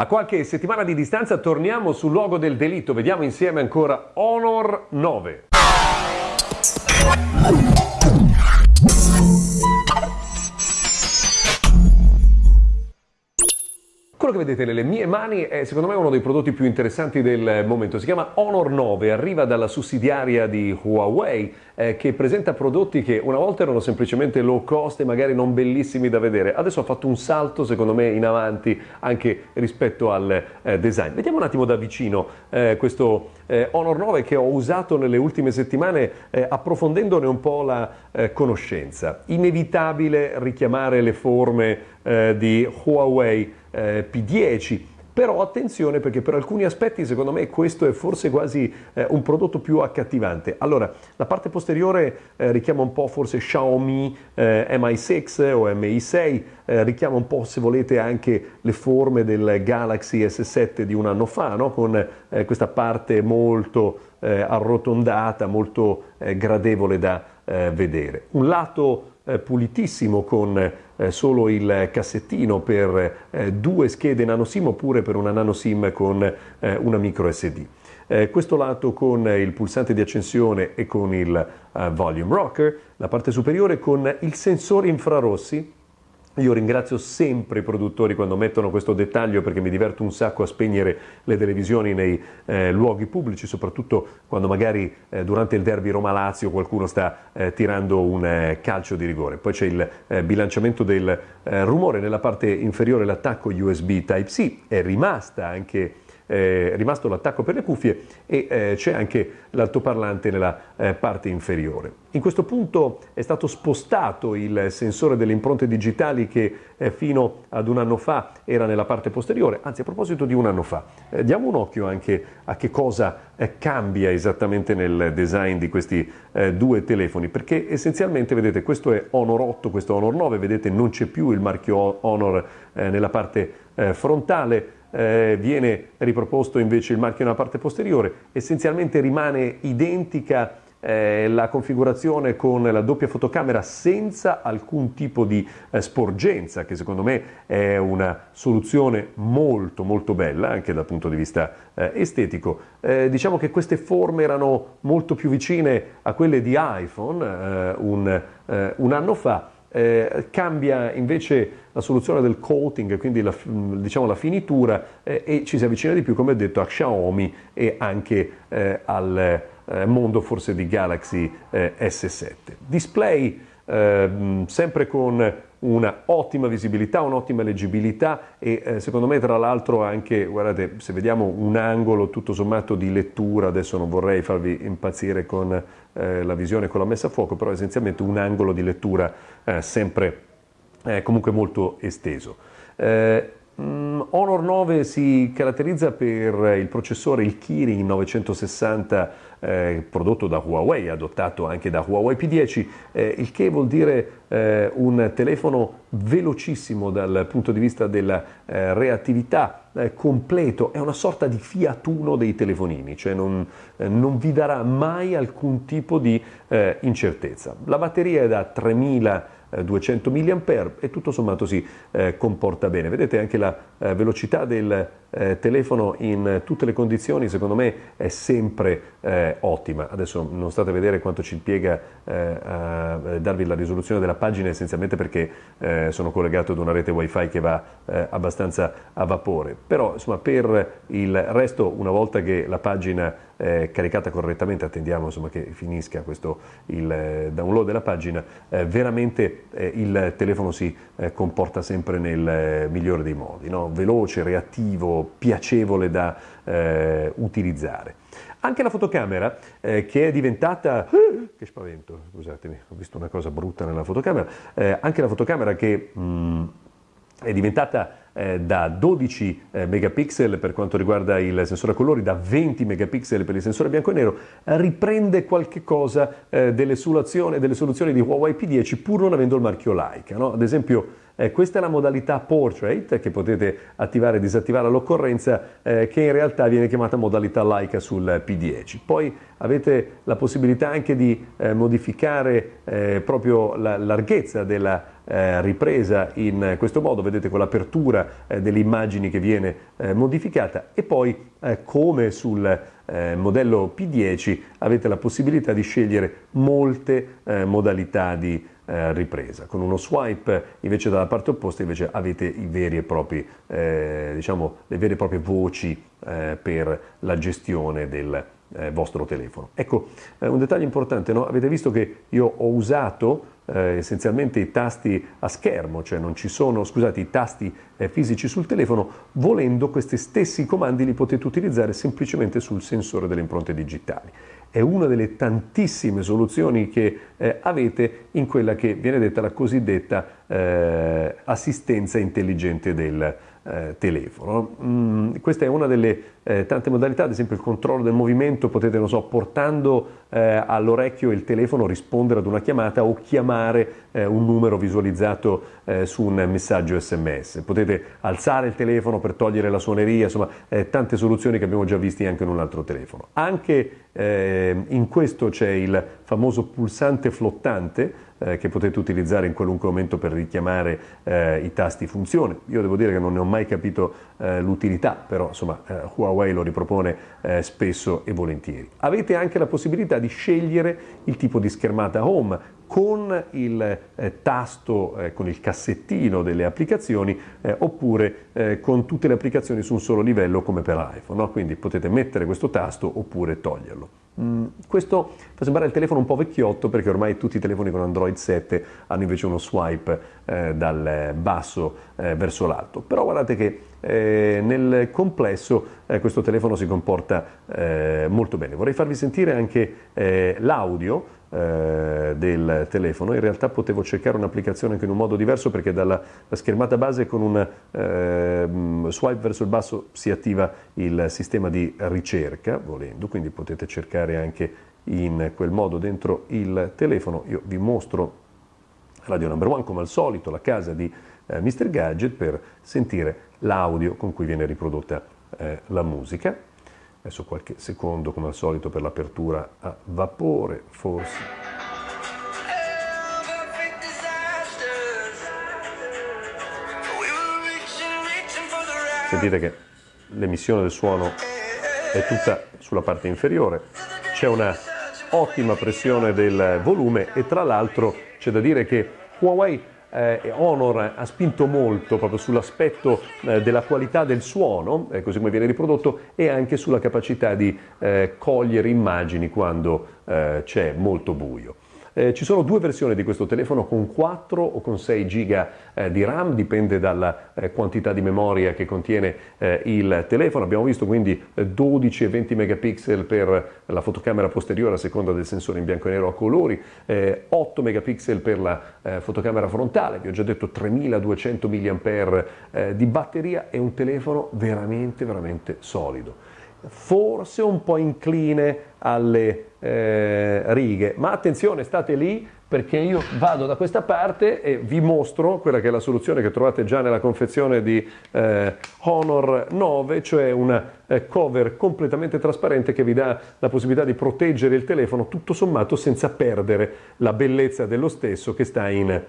A qualche settimana di distanza torniamo sul luogo del delitto, vediamo insieme ancora Honor 9. Vedete nelle mie mani è secondo me uno dei prodotti più interessanti del momento. Si chiama Honor 9, arriva dalla sussidiaria di Huawei eh, che presenta prodotti che una volta erano semplicemente low cost e magari non bellissimi da vedere. Adesso ha fatto un salto secondo me in avanti anche rispetto al eh, design. Vediamo un attimo da vicino eh, questo eh, Honor 9 che ho usato nelle ultime settimane eh, approfondendone un po' la eh, conoscenza. Inevitabile richiamare le forme di Huawei eh, P10, però attenzione perché per alcuni aspetti secondo me questo è forse quasi eh, un prodotto più accattivante. Allora, la parte posteriore eh, richiama un po' forse Xiaomi eh, Mi6 o Mi6, eh, richiama un po' se volete anche le forme del Galaxy S7 di un anno fa, no? con eh, questa parte molto eh, arrotondata, molto gradevole da vedere. Un lato pulitissimo con eh, solo il cassettino per eh, due schede nano SIM oppure per una nano SIM con eh, una micro SD. Eh, questo lato con il pulsante di accensione e con il volume rocker, la parte superiore con il sensore infrarossi io ringrazio sempre i produttori quando mettono questo dettaglio perché mi diverto un sacco a spegnere le televisioni nei eh, luoghi pubblici, soprattutto quando magari eh, durante il derby Roma-Lazio qualcuno sta eh, tirando un eh, calcio di rigore. Poi c'è il eh, bilanciamento del eh, rumore, nella parte inferiore l'attacco USB Type-C, è rimasta anche eh, rimasto l'attacco per le cuffie e eh, c'è anche l'altoparlante nella eh, parte inferiore. In questo punto è stato spostato il sensore delle impronte digitali che eh, fino ad un anno fa era nella parte posteriore, anzi a proposito di un anno fa, eh, diamo un occhio anche a che cosa eh, cambia esattamente nel design di questi due telefoni, perché essenzialmente vedete questo è Honor 8, questo è Honor 9, vedete non c'è più il marchio Honor nella parte frontale, eh, viene riproposto invece il marchio nella parte posteriore, essenzialmente rimane identica eh, la configurazione con la doppia fotocamera senza alcun tipo di eh, sporgenza che secondo me è una soluzione molto molto bella anche dal punto di vista eh, estetico. Eh, diciamo che queste forme erano molto più vicine a quelle di iPhone eh, un, eh, un anno fa eh, cambia invece la soluzione del coating, quindi la, diciamo la finitura, eh, e ci si avvicina di più, come ho detto, a Xiaomi e anche eh, al eh, mondo forse di Galaxy eh, S7. Display ehm, sempre con una ottima visibilità, un'ottima leggibilità e eh, secondo me tra l'altro anche, guardate, se vediamo un angolo tutto sommato di lettura, adesso non vorrei farvi impazzire con eh, la visione con la messa a fuoco, però essenzialmente un angolo di lettura sempre eh, comunque molto esteso. Mm, Honor 9 si caratterizza per il processore, il Kirin 960 eh, prodotto da Huawei, adottato anche da Huawei P10, eh, il che vuol dire eh, un telefono velocissimo dal punto di vista della eh, reattività, eh, completo, è una sorta di Fiat Uno dei telefonini, cioè non, eh, non vi darà mai alcun tipo di incertezza. La batteria è da 3000 200 mAh e tutto sommato si eh, comporta bene. Vedete anche la eh, velocità del eh, telefono in tutte le condizioni secondo me è sempre eh, ottima. Adesso non state a vedere quanto ci impiega eh, a darvi la risoluzione della pagina essenzialmente perché eh, sono collegato ad una rete wifi che va eh, abbastanza a vapore, però insomma per il resto una volta che la pagina è caricata correttamente, attendiamo insomma, che finisca questo, il eh, download della pagina, veramente il telefono si comporta sempre nel migliore dei modi, no? veloce, reattivo, piacevole da eh, utilizzare. Anche la fotocamera eh, che è diventata... Che spavento, scusatemi, ho visto una cosa brutta nella fotocamera. Eh, anche la fotocamera che... Mh, mm, è diventata eh, da 12 eh, megapixel per quanto riguarda il sensore a colori, da 20 megapixel per il sensore bianco e nero, riprende qualche cosa eh, delle, soluzioni, delle, soluzioni di Huawei P10 pur non avendo il marchio Leica. No? Ad esempio eh, questa è la modalità Portrait che potete attivare e disattivare all'occorrenza eh, che in realtà viene chiamata modalità Leica sul P10. Poi avete la possibilità anche di eh, modificare proprio la larghezza della eh, ripresa in questo modo, vedete con l'apertura eh, delle immagini che viene eh, modificata e poi eh, come sul eh, modello P10 avete la possibilità di scegliere molte eh, modalità di ripresa. Con uno swipe invece dalla parte opposta invece avete i veri e propri, diciamo, le vere e proprie voci per la gestione del vostro telefono. Ecco, un dettaglio importante, no? avete visto che io ho usato eh, essenzialmente i tasti a schermo, cioè non ci sono, scusate, i tasti eh, fisici sul telefono, volendo questi stessi comandi li potete utilizzare semplicemente sul sensore delle impronte digitali. È una delle tantissime soluzioni che eh, avete in quella che viene detta la cosiddetta eh, assistenza intelligente del eh, telefono. Mm, questa è una delle eh, tante modalità, ad esempio il controllo del movimento, potete, non so, portando eh, all'orecchio il telefono rispondere ad una chiamata o chiamare eh, un numero visualizzato eh, su un messaggio sms. Potete alzare il telefono per togliere la suoneria, insomma eh, tante soluzioni che abbiamo già visti anche in un altro telefono. Anche in questo c'è il famoso pulsante flottante, eh, che potete utilizzare in qualunque momento per richiamare eh, i tasti funzione. Io devo dire che non ne ho mai capito eh, l'utilità, però insomma eh, Huawei lo ripropone eh, spesso e volentieri. Avete anche la possibilità di scegliere il tipo di schermata home con il eh, tasto, eh, con il cassettino delle applicazioni eh, oppure eh, con tutte le applicazioni su un solo livello come per iPhone. No? Quindi potete mettere questo tasto oppure toglierlo. Mm, questo fa sembrare il telefono un po' vecchiotto perché ormai tutti i telefoni con Android 7 hanno invece uno swipe eh, dal basso eh, verso l'alto. Però guardate che nel complesso questo telefono si comporta molto bene. Vorrei farvi sentire anche l'audio eh, del telefono, in realtà potevo cercare un'applicazione anche in un modo diverso perché dalla schermata base con un eh, swipe verso il basso si attiva il sistema di ricerca, volendo, quindi potete cercare anche in quel modo dentro il telefono. Io vi mostro Radio Number One come al solito, la casa di eh, Mr. Gadget per sentire l'audio con cui viene riprodotta eh, la musica. Adesso qualche secondo come al solito per l'apertura a vapore, forse. Sentite che l'emissione del suono è tutta sulla parte inferiore, c'è una ottima pressione del volume e tra l'altro c'è da dire che Huawei eh, Honor ha spinto molto proprio sull'aspetto eh, della qualità del suono, eh, così come viene riprodotto, e anche sulla capacità di eh, cogliere immagini quando eh, c'è molto buio. Eh, ci sono due versioni di questo telefono con 4 o con 6 GB eh, di RAM, dipende dalla eh, quantità di memoria che contiene eh, il telefono. Abbiamo visto quindi 12 eh, e 20 megapixel per la fotocamera posteriore a seconda del sensore in bianco e nero a colori, 8 eh, megapixel per la fotocamera frontale, vi ho già detto 3200 mAh di batteria, è un telefono veramente veramente solido. Forse un po' incline alle eh, righe, ma attenzione, state lì perché io vado da questa parte e vi mostro quella che è la soluzione che trovate già nella confezione di eh, Honor 9, cioè una eh, cover completamente trasparente che vi dà la possibilità di proteggere il telefono tutto sommato senza perdere la bellezza dello stesso che sta in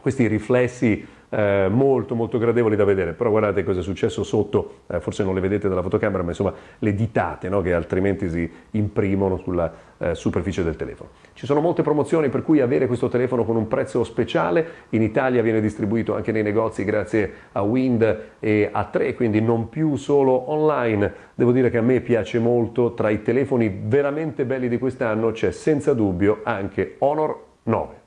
questi riflessi eh, molto molto gradevoli da vedere, però guardate cosa è successo sotto, eh, forse non le vedete dalla fotocamera, ma insomma le ditate no? che altrimenti si imprimono sulla eh, superficie del telefono. Ci sono molte promozioni per cui avere questo telefono con un prezzo speciale, in Italia viene distribuito anche nei negozi grazie a Wind e a 3, quindi non più solo online. Devo dire che a me piace molto, tra i telefoni veramente belli di quest'anno c'è senza dubbio anche Honor 9.